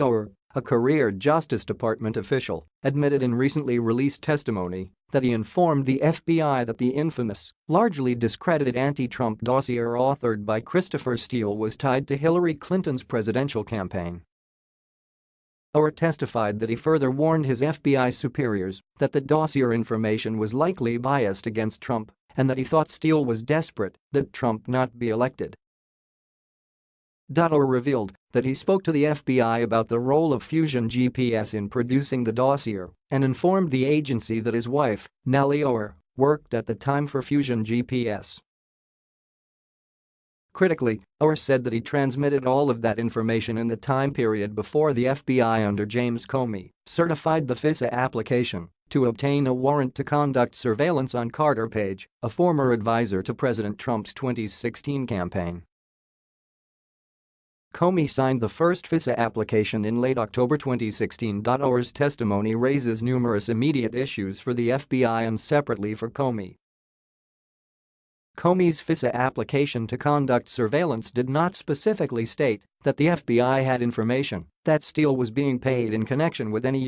Ohr, a career Justice Department official, admitted in recently released testimony that he informed the FBI that the infamous, largely discredited anti-Trump dossier authored by Christopher Steele was tied to Hillary Clinton's presidential campaign. Ohr testified that he further warned his FBI superiors that the dossier information was likely biased against Trump and that he thought Steele was desperate that Trump not be elected. Ohr revealed that he spoke to the FBI about the role of Fusion GPS in producing the dossier and informed the agency that his wife, Nellie Ohr, worked at the time for Fusion GPS. Critically, Ohr said that he transmitted all of that information in the time period before the FBI under James Comey certified the FISA application to obtain a warrant to conduct surveillance on Carter Page, a former advisor to President Trump's 2016 campaign. Comey signed the first FISA application in late October 2016. Ohr's testimony raises numerous immediate issues for the FBI and separately for Comey. Comey's FISA application to conduct surveillance did not specifically state that the FBI had information that Steele was being paid in connection with any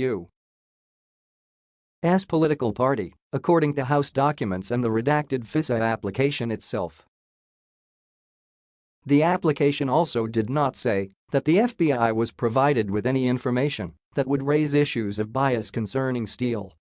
U.S. political party, according to House documents and the redacted FISA application itself. The application also did not say that the FBI was provided with any information that would raise issues of bias concerning Steele.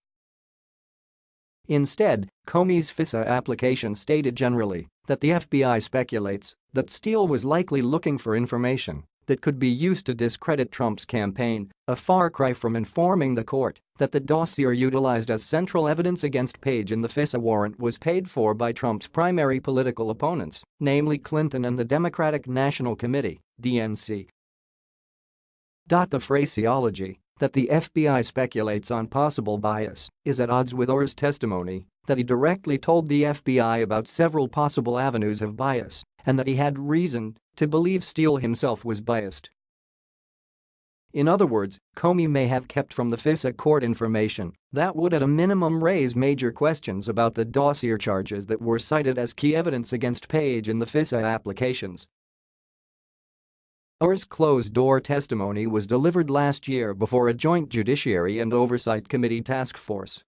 Instead, Comey's FISA application stated generally that the FBI speculates that Steele was likely looking for information that could be used to discredit Trump's campaign, a far cry from informing the court that the dossier utilized as central evidence against Page in the FISA warrant was paid for by Trump's primary political opponents, namely Clinton and the Democratic National Committee, DNC. The phraseology that the FBI speculates on possible bias is at odds with Ohr's testimony that he directly told the FBI about several possible avenues of bias and that he had reason to believe Steele himself was biased. In other words, Comey may have kept from the FISA court information that would at a minimum raise major questions about the dossier charges that were cited as key evidence against Page in the FISA applications. Ohr's closed-door testimony was delivered last year before a joint Judiciary and Oversight Committee task force.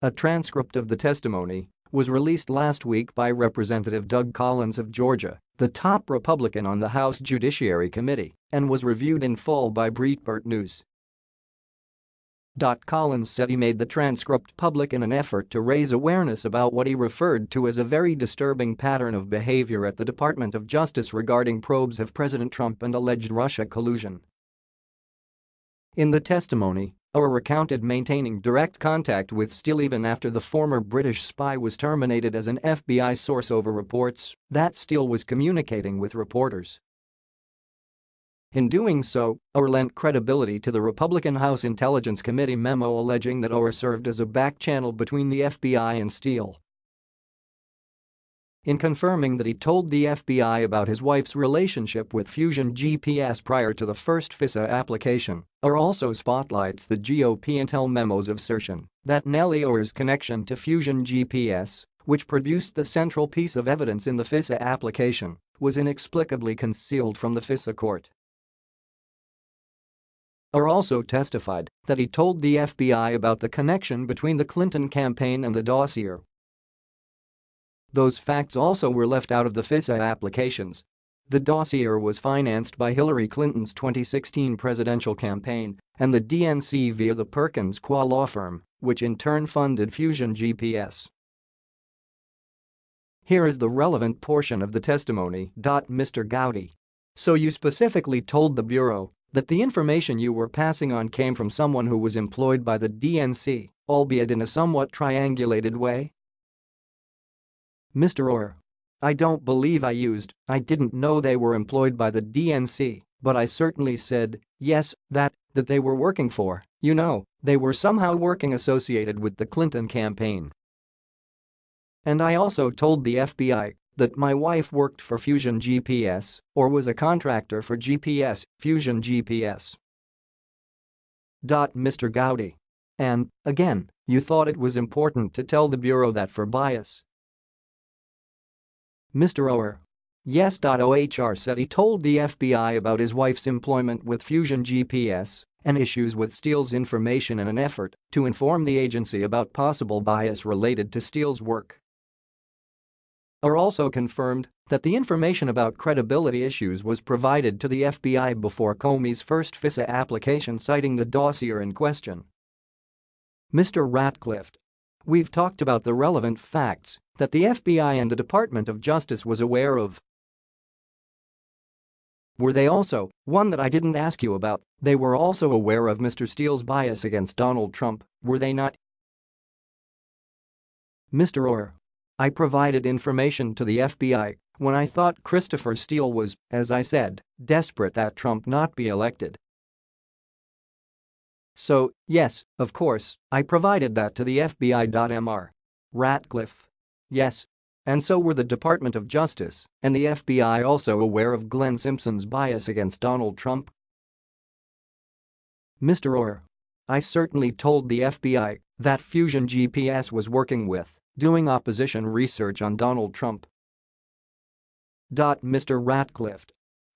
A transcript of the testimony was released last week by Representative Doug Collins of Georgia, the top Republican on the House Judiciary Committee, and was reviewed in full by Breitbart News. Collins said he made the transcript public in an effort to raise awareness about what he referred to as a very disturbing pattern of behavior at the Department of Justice regarding probes of President Trump and alleged Russia collusion. In the testimony, Ohr recounted maintaining direct contact with Steele even after the former British spy was terminated as an FBI source over reports that Steele was communicating with reporters. In doing so, Ohr lent credibility to the Republican House Intelligence Committee memo alleging that Ohr served as a back channel between the FBI and Steele. In confirming that he told the FBI about his wife's relationship with Fusion GPS prior to the first FISA application, Ohr also spotlights the GOP intel memo's assertion that Nellie Ohr's connection to Fusion GPS, which produced the central piece of evidence in the FISA application, was inexplicably concealed from the FISA court. Ohr also testified that he told the FBI about the connection between the Clinton campaign and the dossier. Those facts also were left out of the FISA applications. The dossier was financed by Hillary Clinton's 2016 presidential campaign and the DNC via the Perkins Coie law firm, which in turn funded Fusion GPS. Here is the relevant portion of the testimony. Mr. Gowdy. So you specifically told the Bureau that the information you were passing on came from someone who was employed by the DNC, albeit in a somewhat triangulated way? Mr. Ohr. I don't believe I used, I didn't know they were employed by the DNC, but I certainly said, yes, that, that they were working for, you know, they were somehow working associated with the Clinton campaign. And I also told the FBI that my wife worked for Fusion GPS or was a contractor for GPS, Fusion GPS. Mr. Gowdy. And, again, you thought it was important to tell the Bureau that for bias. Mr. Ohr. Yes. OHR. Said he told the FBI about his wife's employment with Fusion GPS and issues with Steele's information in an effort to inform the agency about possible bias related to Steele's work. OHR also confirmed that the information about credibility issues was provided to the FBI before Comey's first FISA application citing the dossier in question. Mr. Ratcliffe. We've talked about the relevant facts that the FBI and the Department of Justice was aware of. Were they also, one that I didn't ask you about, they were also aware of Mr. Steele's bias against Donald Trump, were they not? Mr. Ohr. I provided information to the FBI when I thought Christopher Steele was, as I said, desperate that Trump not be elected. So, yes, of course, I provided that to the FBI.Mr. Ratcliffe. Yes. And so were the Department of Justice and the FBI also aware of Glenn Simpson's bias against Donald Trump? Mr. Ohr. I certainly told the FBI that Fusion GPS was working with doing opposition research on Donald Trump. Mr. Ratcliffe.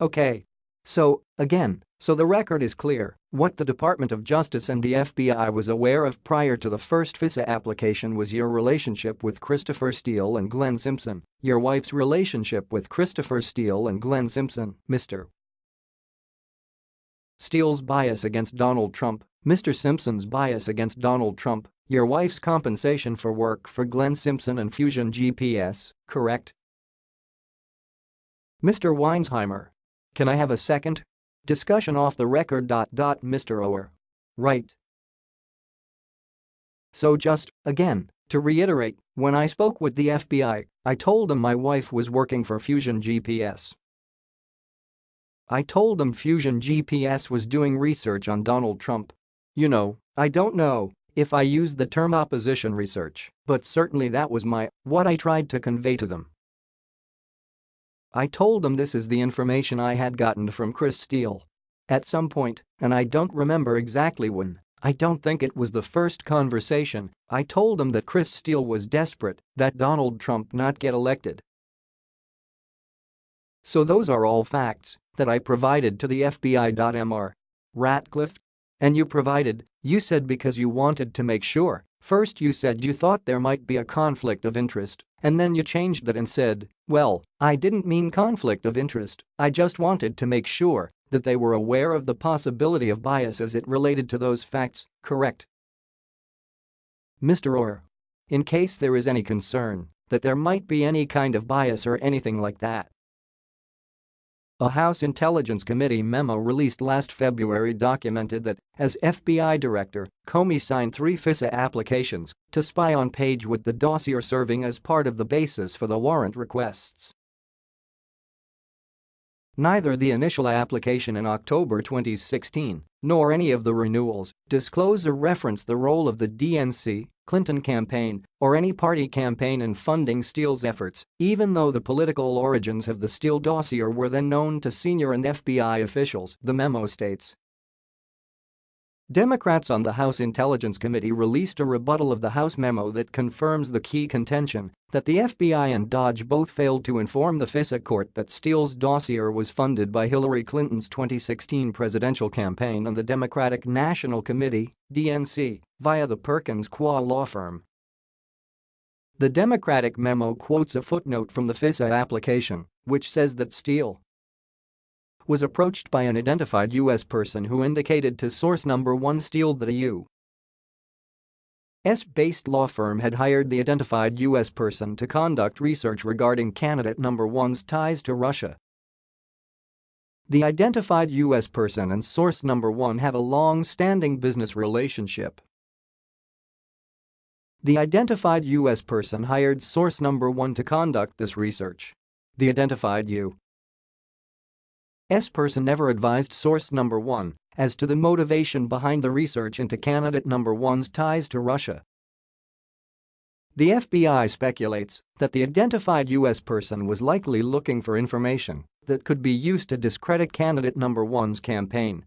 Okay. So, again, so the record is clear, what the Department of Justice and the FBI was aware of prior to the first FISA application was your relationship with Christopher Steele and Glenn Simpson, your wife's relationship with Christopher Steele and Glenn Simpson, Mr. Steele's bias against Donald Trump, Mr. Simpson's bias against Donald Trump, your wife's compensation for work for Glenn Simpson and Fusion GPS, correct? Mr. Weinsheimer. Can I have a second? Discussion off the record. Mr. Ohr. Right. So just, again, to reiterate, when I spoke with the FBI, I told them my wife was working for Fusion GPS. I told them Fusion GPS was doing research on Donald Trump. You know, I don't know if I used the term opposition research, but certainly that was my, what I tried to convey to them. I told them this is the information I had gotten from Chris Steele. At some point, and I don't remember exactly when, I don't think it was the first conversation, I told them that Chris Steele was desperate that Donald Trump not get elected. So those are all facts that I provided to the FBI.Mr. Ratcliffe and you provided, you said because you wanted to make sure. First you said you thought there might be a conflict of interest, and then you changed that and said, well, I didn't mean conflict of interest, I just wanted to make sure that they were aware of the possibility of bias as it related to those facts, correct? Mr. Ohr. In case there is any concern that there might be any kind of bias or anything like that, a House Intelligence Committee memo released last February documented that, as FBI director, Comey signed three FISA applications to spy on Page with the dossier serving as part of the basis for the warrant requests. Neither the initial application in October 2016 nor any of the renewals disclose or reference the role of the DNC, Clinton campaign, or any party campaign in funding Steele's efforts, even though the political origins of the Steele dossier were then known to senior and FBI officials, the memo states. Democrats on the House Intelligence Committee released a rebuttal of the House memo that confirms the key contention that the FBI and DOJ both failed to inform the FISA court that Steele's dossier was funded by Hillary Clinton's 2016 presidential campaign and the Democratic National Committee, DNC, via the Perkins Coie law firm. The Democratic memo quotes a footnote from the FISA application, which says that Steele was approached by an identified U.S. person who indicated to source number 1 Steele that a U.S.-based law firm had hired the identified U.S. person to conduct research regarding candidate number 1's ties to Russia. The identified U.S. person and source number 1 have a long-standing business relationship. The identified U.S. person hired source number 1 to conduct this research. The identified U. S person never advised source number 1 as to the motivation behind the research into candidate number 1's ties to Russia. The FBI speculates that the identified U.S. person was likely looking for information that could be used to discredit candidate number 1's campaign.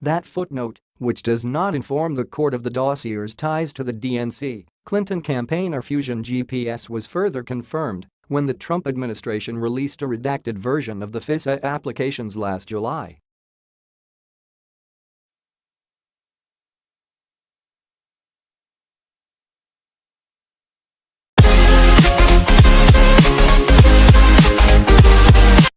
That footnote, which does not inform the court of the dossier's ties to the DNC, Clinton campaign or Fusion GPS was further confirmed when the Trump administration released a redacted version of the FISA applications last July.